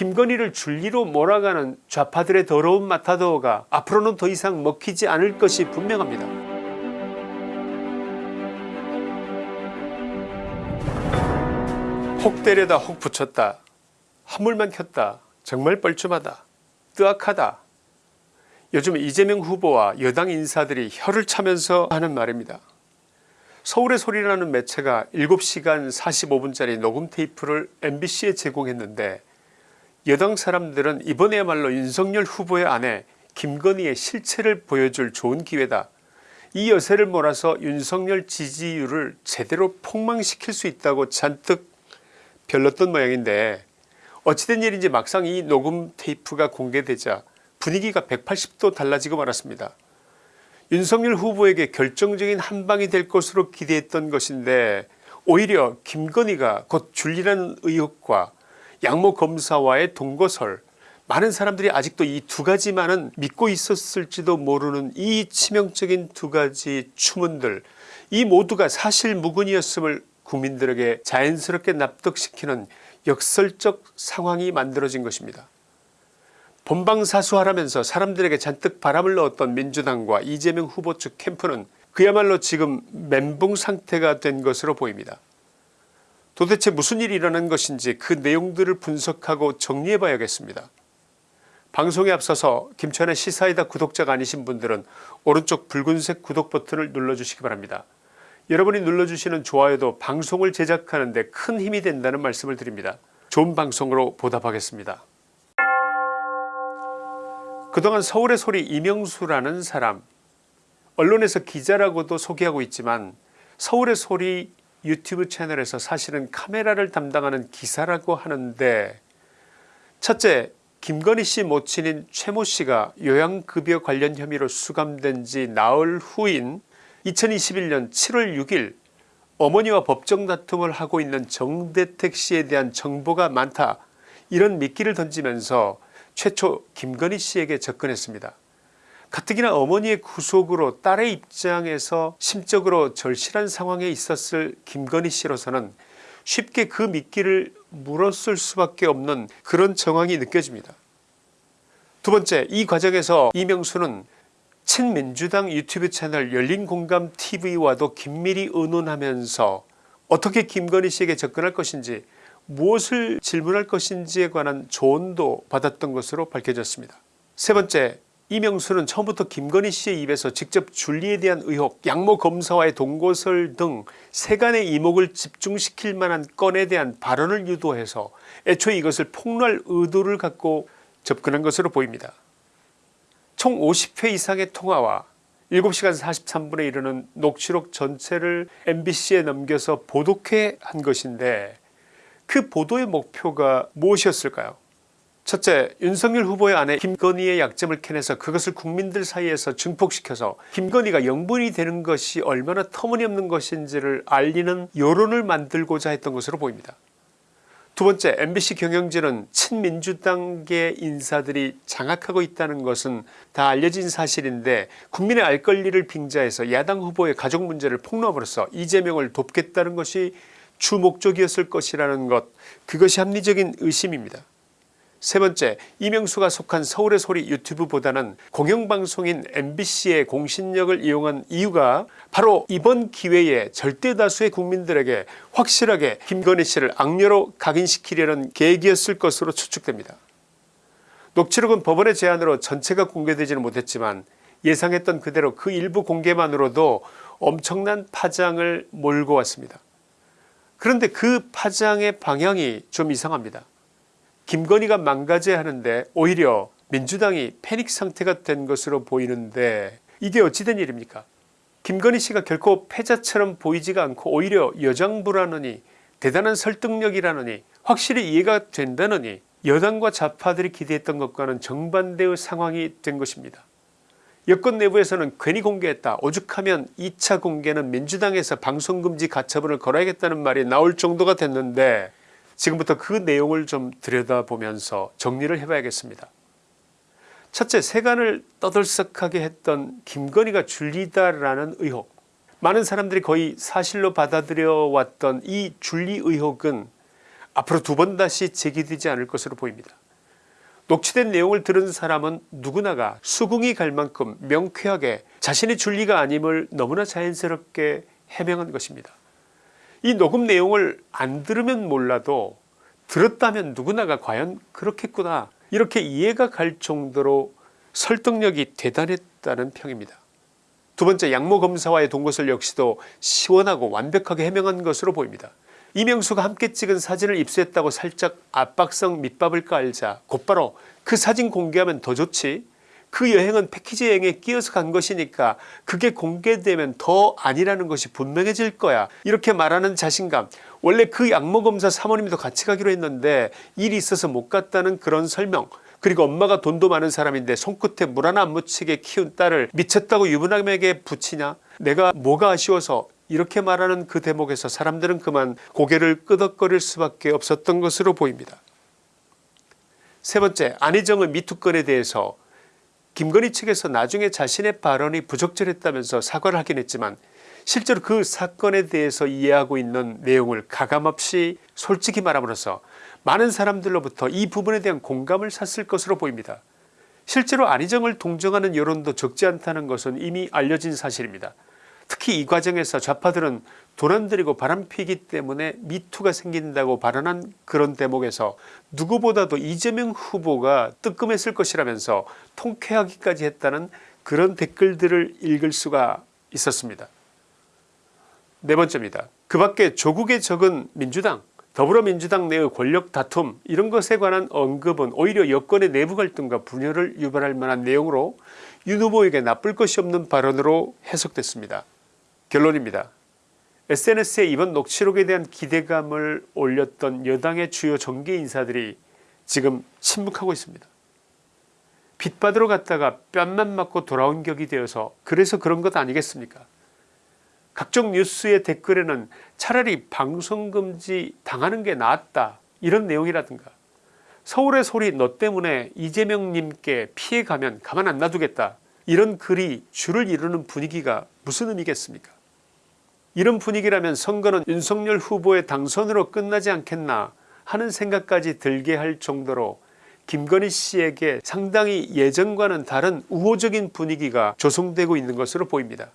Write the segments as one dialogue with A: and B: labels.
A: 김건희를 줄리로 몰아가는 좌파들의 더러운 마타도어가 앞으로는 더 이상 먹히지 않을 것이 분명합니다. 혹 때려다 혹 붙였다. 한물만 켰다. 정말 뻘쭘하다. 뜨악하다. 요즘 이재명 후보와 여당 인사들이 혀를 차면서 하는 말입니다. 서울의 소리라는 매체가 7시간 45분짜리 녹음 테이프를 mbc에 제공했는데 여당 사람들은 이번에야말로 윤석열 후보의 아내 김건희의 실체를 보여줄 좋은 기회다. 이 여세를 몰아서 윤석열 지지율을 제대로 폭망시킬 수 있다고 잔뜩 별렀던 모양인데 어찌된 일인지 막상 이 녹음 테이프가 공개되자 분위기가 180도 달라지고 말았습니다. 윤석열 후보에게 결정적인 한방이 될 것으로 기대했던 것인데 오히려 김건희가 곧 줄리라는 의혹과 양모 검사와의 동거설 많은 사람들이 아직도 이 두 가지만은 믿고 있었을지도 모르는 이 치명적인 두 가지 추문들 이 모두가 사실 무근이었음을 국민들에게 자연스럽게 납득시키는 역설적 상황이 만들어진 것입니다. 본방사수하라면서 사람들에게 잔뜩 바람을 넣었던 민주당과 이재명 후보 측 캠프는 그야말로 지금 멘붕 상태가 된 것으로 보입니다. 도대체 무슨 일이 일어난 것인지 그 내용들을 분석하고 정리해 봐야겠습니다. 방송에 앞서서 김천의 시사이다 구독자가 아니신 분들은 오른쪽 붉은색 구독 버튼을 눌러주시기 바랍니다. 여러분이 눌러주시는 좋아요도 방송을 제작하는 데 큰 힘이 된다는 말씀을 드립니다. 좋은 방송으로 보답하겠습니다. 그동안 서울의 소리 이명수라는 사람 언론에서 기자라고도 소개하고 있지만 서울의 소리 유튜브 채널에서 사실은 카메라를 담당하는 기사라고 하는데 첫째 김건희 씨 모친인 최모 씨가 요양급여 관련 혐의로 수감된 지 나흘 후인 2021년 7월 6일 어머니와 법정 다툼을 하고 있는 정대택 씨에 대한 정보가 많다 이런 미끼를 던지면서 최초 김건희 씨에게 접근했습니다. 가뜩이나 어머니의 구속으로 딸의 입장에서 심적으로 절실한 상황에 있었을 김건희 씨로서는 쉽게 그 미끼를 물었을 수밖에 없는 그런 정황이 느껴집니다. 두 번째 이 과정에서 이명수는 친민주당 유튜브 채널 열린공감TV와도 긴밀히 의논하면서 어떻게 김건희 씨에게 접근할 것인지 무엇을 질문할 것인지에 관한 조언도 받았던 것으로 밝혀졌습니다. 세 번째 이명수는 처음부터 김건희 씨의 입에서 직접 줄리에 대한 의혹 양모 검사와의 동거설 등 세간의 이목을 집중시킬 만한 건에 대한 발언을 유도해서 애초에 이것을 폭로할 의도를 갖고 접근한 것으로 보입니다. 총 50회 이상의 통화와 7시간 43분에 이르는 녹취록 전체를 mbc에 넘겨서 보도케 한 것인데 그 보도의 목표가 무엇이었을까요 첫째 윤석열 후보의 아내 김건희의 약점을 캐내서 그것을 국민들 사이에서 증폭시켜서 김건희가 영분이 되는 것이 얼마나 터무니없는 것인지를 알리는 여론을 만들고자 했던 것으로 보입니다. 두 번째 mbc 경영진은 친민주당계 인사들이 장악하고 있다는 것은 다 알려진 사실인데 국민의 알 권리를 빙자해서 야당 후보의 가족 문제를 폭로함으로써 이재명을 돕겠다는 것이 주 목적이었을 것이라는 것 그것이 합리적인 의심입니다. 세 번째 이명수가 속한 서울의 소리 유튜브보다는 공영방송인 mbc의 공신력을 이용한 이유가 바로 이번 기회에 절대다수의 국민들에게 확실하게 김건희 씨를 악녀로 각인시키려는 계획이었을 것으로 추측됩니다. 녹취록은 법원의 제안으로 전체가 공개되지는 못했지만 예상했던 그대로 그 일부 공개만으로도 엄청난 파장을 몰고 왔습니다. 그런데 그 파장의 방향이 좀 이상합니다. 김건희가 망가져야 하는데 오히려 민주당이 패닉 상태가 된 것으로 보이는데 이게 어찌된 일입니까 김건희 씨가 결코 패자처럼 보이지가 않고 오히려 여장부라느니 대단한 설득력이라느니 확실히 이해가 된다느니 여당과 좌파들이 기대했던 것과는 정반대의 상황이 된 것입니다. 여권 내부에서는 괜히 공개했다 오죽하면 2차 공개는 민주당에서 방송금지 가처분을 걸어야겠다는 말이 나올 정도가 됐는데 지금부터 그 내용을 좀 들여다보면서 정리를 해봐야겠습니다. 첫째 세간을 떠들썩하게 했던 김건희가 줄리다라는 의혹 많은 사람들이 거의 사실로 받아들여 왔던 이 줄리 의혹은 앞으로 두 번 다시 제기되지 않을 것으로 보입니다. 녹취된 내용을 들은 사람은 누구나가 수긍이 갈 만큼 명쾌하게 자신의 줄리가 아님을 너무나 자연스럽게 해명한 것입니다. 이 녹음 내용을 안 들으면 몰라도 들었다면 누구나가 과연 그렇겠구나 이렇게 이해가 갈 정도로 설득력이 대단했다는 평입니다. 두 번째 양모 검사와의 동거설 역시도 시원하고 완벽하게 해명한 것으로 보입니다. 이명수가 함께 찍은 사진을 입수했다고 살짝 압박성 밑밥을 깔자 곧바로 그 사진 공개하면 더 좋지 그 여행은 패키지 여행에 끼어서 간 것이니까 그게 공개되면 더 아니라는 것이 분명해질 거야. 이렇게 말하는 자신감. 원래 그 양모검사 사모님도 같이 가기로 했는데 일이 있어서 못 갔다는 그런 설명. 그리고 엄마가 돈도 많은 사람인데 손끝에 물 하나 안 묻히게 키운 딸을 미쳤다고 유부남에게 붙이냐? 내가 뭐가 아쉬워서 이렇게 말하는 그 대목에서 사람들은 그만 고개를 끄덕거릴 수밖에 없었던 것으로 보입니다. 세 번째 안희정의 미투건에 대해서 김건희 측에서 나중에 자신의 발언이 부적절했다면서 사과를 하긴 했지만 실제로 그 사건에 대해서 이해하고 있는 내용을 가감없이 솔직히 말함으로써 많은 사람들로부터 이 부분에 대한 공감을 샀을 것으로 보입니다. 실제로 안희정을 동정하는 여론도 적지 않다는 것은 이미 알려진 사실입니다. 특히 이 과정에서 좌파들은 돈 안 들이고 바람피기 때문에 미투가 생긴다고 발언한 그런 대목에서 누구보다도 이재명 후보가 뜨끔했을 것이라면서 통쾌하기까지 했다는 그런 댓글들을 읽을 수가 있었습니다. 네 번째입니다. 그 밖에 조국의 적은 민주당 더불어민주당 내의 권력 다툼 이런 것에 관한 언급은 오히려 여권의 내부 갈등과 분열을 유발할 만한 내용으로 윤 후보에게 나쁠 것이 없는 발언으로 해석됐습니다. 결론입니다. SNS에 이번 녹취록에 대한 기대감을 올렸던 여당의 주요 정계 인사들이 지금 침묵하고 있습니다. 빚받으러 갔다가 뺨만 맞고 돌아온 격이 되어서 그래서 그런 것 아니겠습니까 각종 뉴스의 댓글에는 차라리 방송금지 당하는 게 낫다 이런 내용이라든가 서울의 소리 너 때문에 이재명님께 피해가면 가만 안 놔두겠다 이런 글이 줄을 이루는 분위기가 무슨 의미겠습니까 이런 분위기라면 선거는 윤석열 후보의 당선으로 끝나지 않겠나 하는 생각까지 들게 할 정도로 김건희 씨에게 상당히 예전과는 다른 우호적인 분위기가 조성되고 있는 것으로 보입니다.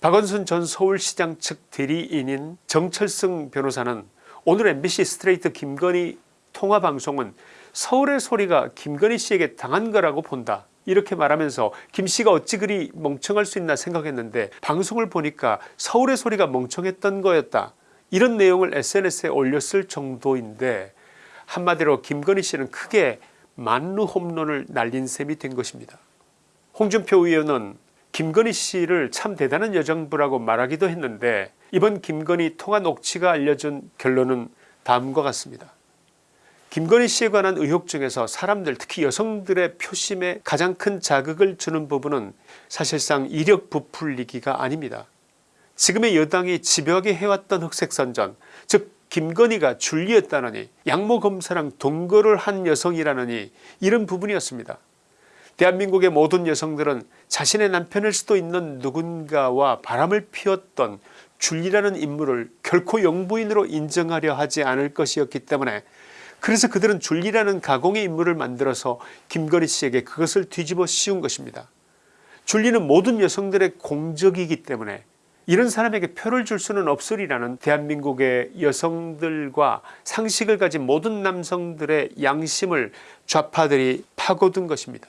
A: 박원순 전 서울시장 측 대리인인 정철승 변호사는 오늘 MBC 스트레이트 김건희 통화방송은 서울의 소리가 김건희 씨에게 당한 거라고 본다 이렇게 말하면서 김씨가 어찌 그리 멍청할 수 있나 생각했는데 방송을 보니까 서울의 소리가 멍청했던 거였다 이런 내용을 SNS에 올렸을 정도인데 한마디로 김건희 씨는 크게 만루 홈런을 날린 셈이 된 것입니다. 홍준표 의원은 김건희 씨를 참 대단한 여정부라고 말하기도 했는데 이번 김건희 통화 녹취가 알려준 결론은 다음과 같습니다. 김건희 씨에 관한 의혹 중에서 사람들 특히 여성들의 표심에 가장 큰 자극을 주는 부분은 사실상 이력 부풀리기가 아닙니다. 지금의 여당이 집요하게 해왔던 흑색선전 즉 김건희가 줄리였다느니 양모검사랑 동거를 한 여성이라느니 이런 부분이었습니다. 대한민국의 모든 여성들은 자신의 남편일 수도 있는 누군가와 바람을 피웠던 줄리라는 인물을 결코 영부인으로 인정하려 하지 않을 것이었기 때문에 그래서 그들은 줄리라는 가공의 인물을 만들어서 김건희 씨에게 그것을 뒤집어 씌운 것입니다. 줄리는 모든 여성들의 공적이기 때문에 이런 사람에게 표를 줄 수는 없으리라는 대한민국의 여성들과 상식을 가진 모든 남성들의 양심을 좌파들이 파고든 것입니다.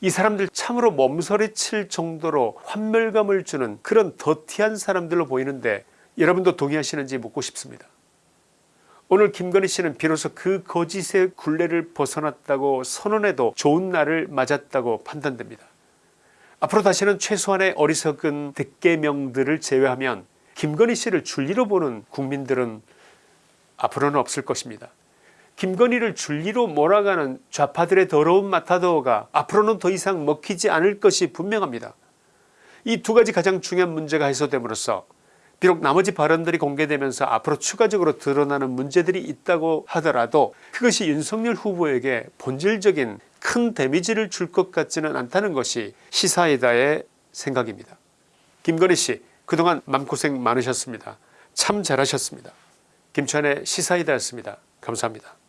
A: 이 사람들 참으로 몸서리칠 정도로 환멸감을 주는 그런 더티한 사람들로 보이는데 여러분도 동의하시는지 묻고 싶습니다. 오늘 김건희 씨는 비로소 그 거짓의 굴레를 벗어났다고 선언해도 좋은 날을 맞았다고 판단됩니다. 앞으로 다시는 최소한의 어리석은 득계명들을 제외하면 김건희 씨를 줄리로 보는 국민들은 앞으로는 없을 것입니다. 김건희를 줄리로 몰아가는 좌파들의 더러운 마타도어가 앞으로는 더 이상 먹히지 않을 것이 분명합니다. 이 두 가지 가장 중요한 문제가 해소됨으로써 비록 나머지 발언들이 공개되면서 앞으로 추가적으로 드러나는 문제들이 있다고 하더라도 그것이 윤석열 후보에게 본질적인 큰 데미지를 줄 것 같지는 않다는 것이 시사이다의 생각입니다. 김건희씨 그동안 맘고생 많으셨습니다. 참 잘하셨습니다. 김천의 시사이다였습니다. 감사합니다.